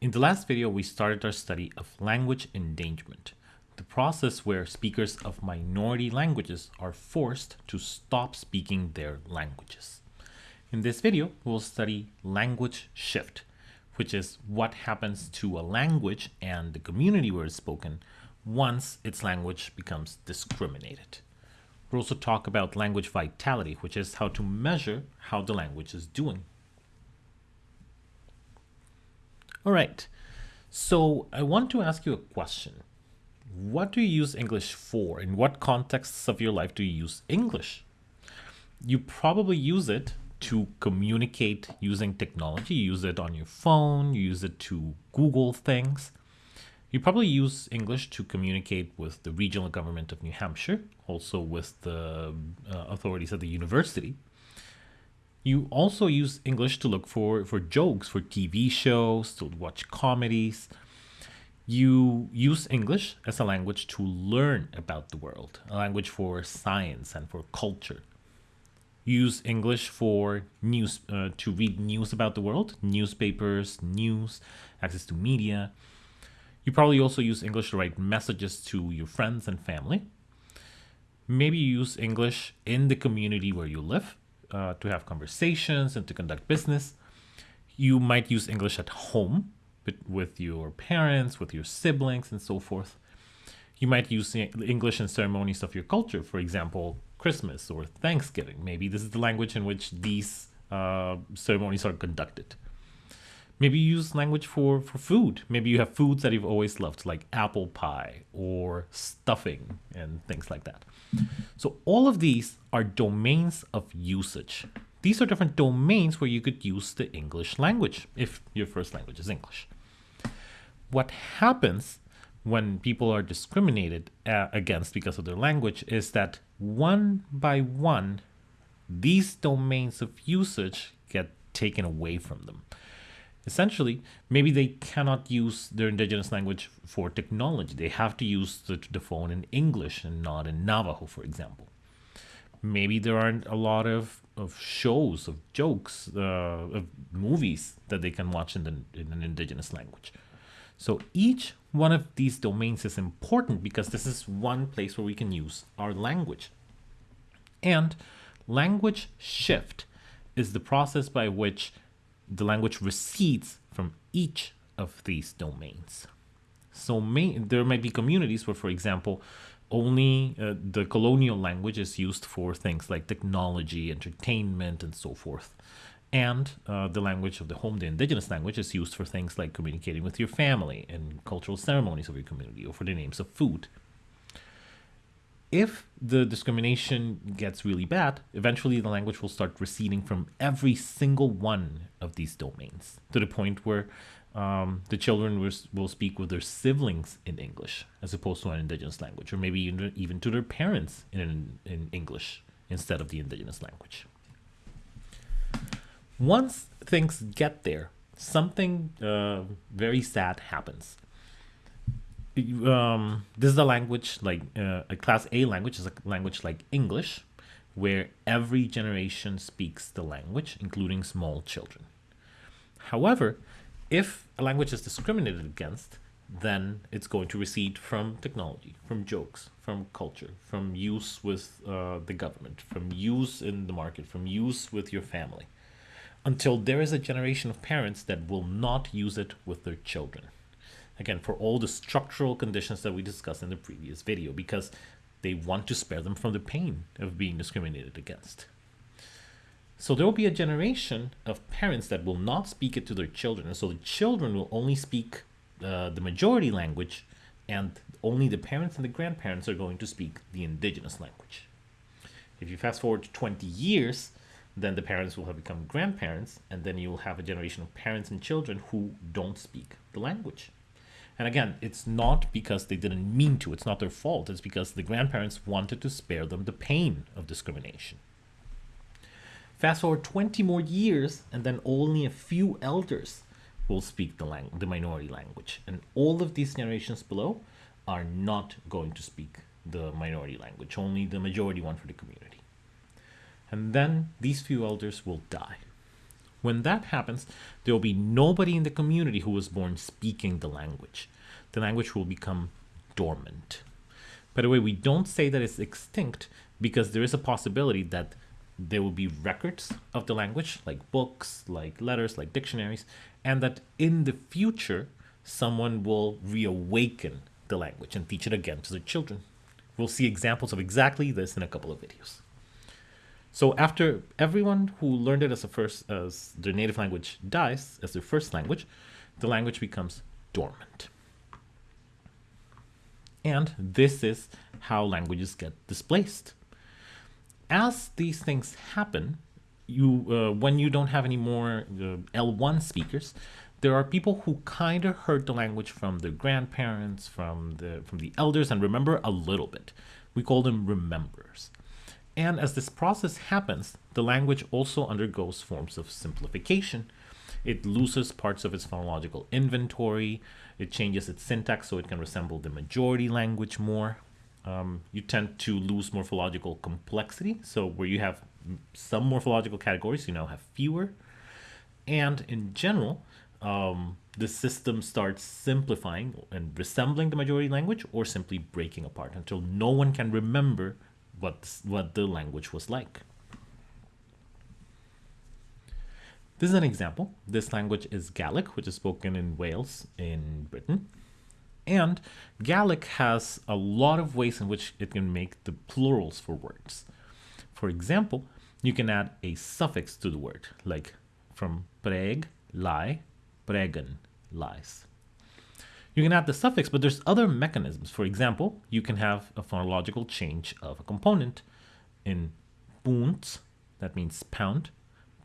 In the last video, we started our study of language endangerment, the process where speakers of minority languages are forced to stop speaking their languages. In this video, we'll study language shift, which is what happens to a language and the community where it's spoken once its language becomes discriminated. We'll also talk about language vitality, which is how to measure how the language is doing. All right, so I want to ask you a question. What do you use English for? In what contexts of your life do you use English? You probably use it to communicate using technology. You use it on your phone, you use it to Google things. You probably use English to communicate with the regional government of New Hampshire, also with the uh, authorities at the university. You also use English to look for, for jokes, for TV shows, to watch comedies. You use English as a language to learn about the world, a language for science and for culture. You use English for news, uh, to read news about the world, newspapers, news, access to media. You probably also use English to write messages to your friends and family. Maybe you use English in the community where you live uh, to have conversations and to conduct business. You might use English at home with your parents, with your siblings, and so forth. You might use English in ceremonies of your culture, for example, Christmas or Thanksgiving. Maybe this is the language in which these uh, ceremonies are conducted. Maybe you use language for, for food. Maybe you have foods that you've always loved, like apple pie or stuffing and things like that. So all of these are domains of usage. These are different domains where you could use the English language if your first language is English. What happens when people are discriminated uh, against because of their language is that one by one, these domains of usage get taken away from them. Essentially, maybe they cannot use their indigenous language for technology. They have to use the, the phone in English and not in Navajo, for example. Maybe there aren't a lot of, of shows, of jokes, uh, of movies that they can watch in, the, in an indigenous language. So each one of these domains is important because this is one place where we can use our language. And language shift is the process by which the language recedes from each of these domains. So may, there might be communities where, for example, only uh, the colonial language is used for things like technology, entertainment, and so forth. And uh, the language of the home, the indigenous language, is used for things like communicating with your family and cultural ceremonies of your community or for the names of food if the discrimination gets really bad, eventually the language will start receding from every single one of these domains to the point where um, the children will, speak with their siblings in English as opposed to an indigenous language, or maybe even, even to their parents in, in English instead of the indigenous language. Once things get there, something uh, very sad happens um, this is a language like uh, a class A language is a language like English, where every generation speaks the language, including small children. However, if a language is discriminated against, then it's going to recede from technology, from jokes, from culture, from use with uh, the government, from use in the market, from use with your family, until there is a generation of parents that will not use it with their children. Again, for all the structural conditions that we discussed in the previous video, because they want to spare them from the pain of being discriminated against. So there will be a generation of parents that will not speak it to their children. And so the children will only speak uh, the majority language and only the parents and the grandparents are going to speak the indigenous language. If you fast forward to 20 years, then the parents will have become grandparents and then you'll have a generation of parents and children who don't speak the language. And again, it's not because they didn't mean to, it's not their fault, it's because the grandparents wanted to spare them the pain of discrimination. Fast forward 20 more years, and then only a few elders will speak the, lang- the minority language. And all of these generations below are not going to speak the minority language, only the majority one for the community. And then these few elders will die. When that happens, there will be nobody in the community who was born speaking the language. The language will become dormant. By the way, we don't say that it's extinct because there is a possibility that there will be records of the language, like books, like letters, like dictionaries, and that in the future, someone will reawaken the language and teach it again to their children. We'll see examples of exactly this in a couple of videos. So after everyone who learned it as a first as their native language dies as their first language, the language becomes dormant. And this is how languages get displaced. As these things happen, you uh, when you don't have any more uh, L1 speakers, there are people who kind of heard the language from their grandparents, from the from the elders, and remember a little bit. We call them rememberers. And as this process happens, the language also undergoes forms of simplification. It loses parts of its phonological inventory. It changes its syntax so it can resemble the majority language more. Um, you tend to lose morphological complexity. So where you have some morphological categories, you now have fewer. And in general, um, the system starts simplifying and resembling the majority language or simply breaking apart until no one can remember what, what the language was like. This is an example. This language is Gaelic, which is spoken in Wales in Britain. And Gaelic has a lot of ways in which it can make the plurals for words. For example, you can add a suffix to the word, like from preg, lie, pregen, lies. You can add the suffix, but there's other mechanisms. For example, you can have a phonological change of a component. In pounds, that means pound,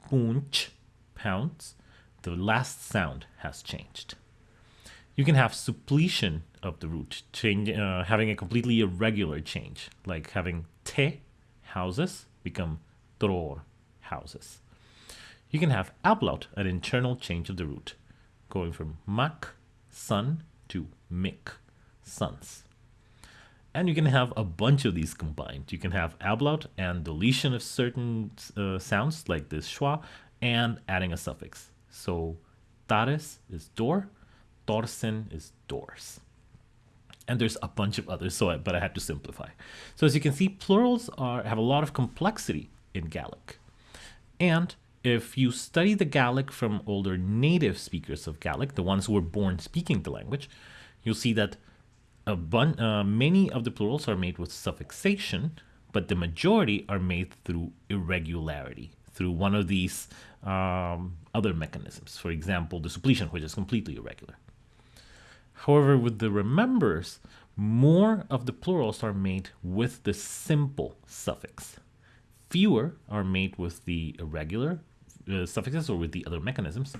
punch, pounds, the last sound has changed. You can have suppletion of the root, change, uh, having a completely irregular change, like having te houses become dror houses. You can have ablaut, an internal change of the root, going from mak, son, to make sons. And you can have a bunch of these combined. You can have ablaut and deletion of certain uh, sounds like this schwa and adding a suffix. So tares is door, torsen is doors. And there's a bunch of others, so I, but I had to simplify. So as you can see, plurals are have a lot of complexity in Gaelic. And if you study the Gaelic from older native speakers of Gaelic, the ones who were born speaking the language, you'll see that a bun uh, many of the plurals are made with suffixation, but the majority are made through irregularity, through one of these um, other mechanisms. For example, the suppletion, which is completely irregular. However, with the rememberers, more of the plurals are made with the simple suffix. Fewer are made with the irregular uh, suffixes or with the other mechanisms.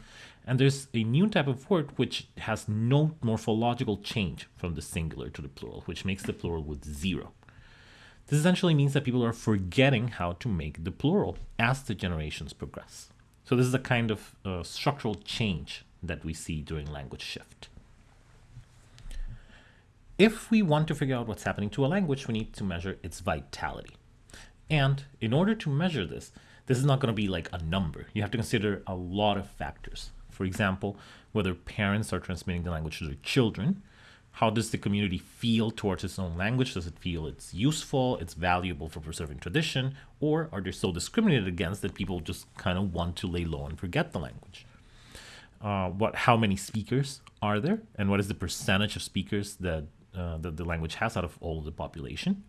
And there's a new type of word which has no morphological change from the singular to the plural, which makes the plural with zero. This essentially means that people are forgetting how to make the plural as the generations progress. So this is a kind of uh, structural change that we see during language shift. If we want to figure out what's happening to a language, we need to measure its vitality. And in order to measure this, this is not going to be like a number. You have to consider a lot of factors. For example, whether parents are transmitting the language to their children, how does the community feel towards its own language? Does it feel it's useful, it's valuable for preserving tradition, or are they so discriminated against that people just kind of want to lay low and forget the language? Uh, what, how many speakers are there, and what is the percentage of speakers that, uh, that the language has out of all the population?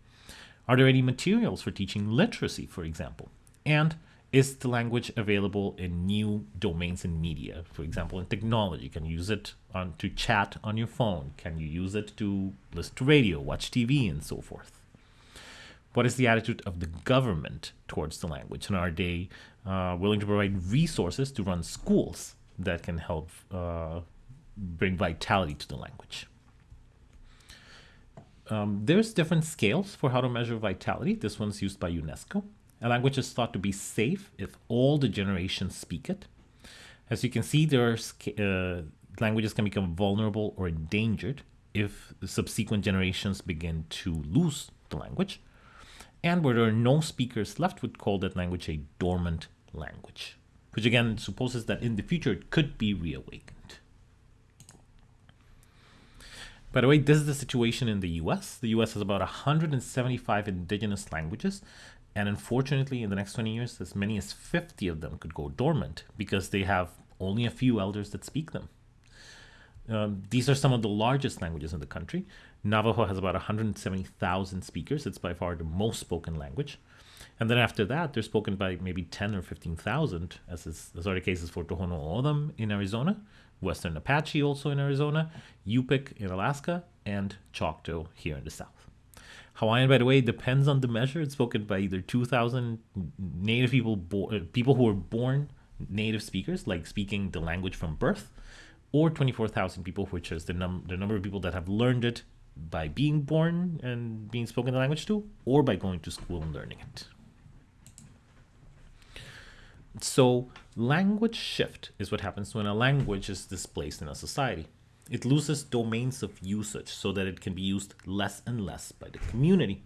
Are there any materials for teaching literacy, for example? And is the language available in new domains in media? For example, in technology, can you use it on, to chat on your phone? Can you use it to listen to radio, watch TV, and so forth? What is the attitude of the government towards the language? And are they uh, willing to provide resources to run schools that can help uh, bring vitality to the language? Um, there's different scales for how to measure vitality. This one's used by UNESCO. A language is thought to be safe if all the generations speak it. As you can see, there are, uh, languages can become vulnerable or endangered if subsequent generations begin to lose the language. And where there are no speakers left, would call that language a dormant language. which again supposes that in the future it could be reawakened. By the way, this is the situation in the US. The US has about 175 indigenous languages, and unfortunately, in the next 20 years, as many as 50 of them could go dormant because they have only a few elders that speak them. Um, these are some of the largest languages in the country. Navajo has about 170,000 speakers. It's by far the most spoken language. And then after that, they're spoken by maybe 10 or 15,000, as, is, as are the cases for Tohono O'odham in Arizona, Western Apache also in Arizona, Yupik in Alaska, and Choctaw here in the south. Hawaiian, by the way, depends on the measure. It's spoken by either 2,000 native people, bo- uh, people who were born native speakers, like speaking the language from birth, or 24,000 people, which is the, num- the number of people that have learned it by being born and being spoken the language to, or by going to school and learning it. So, language shift is what happens when a language is displaced in a society. It loses domains of usage so that it can be used less and less by the community.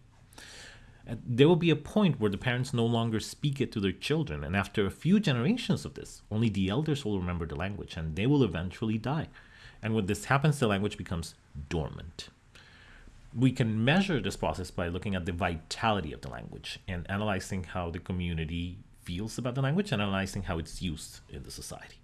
There will be a point where the parents no longer speak it to their children, and after a few generations of this, only the elders will remember the language and they will eventually die. And when this happens, the language becomes dormant. We can measure this process by looking at the vitality of the language and analyzing how the community feels about the language and analyzing how it's used in the society.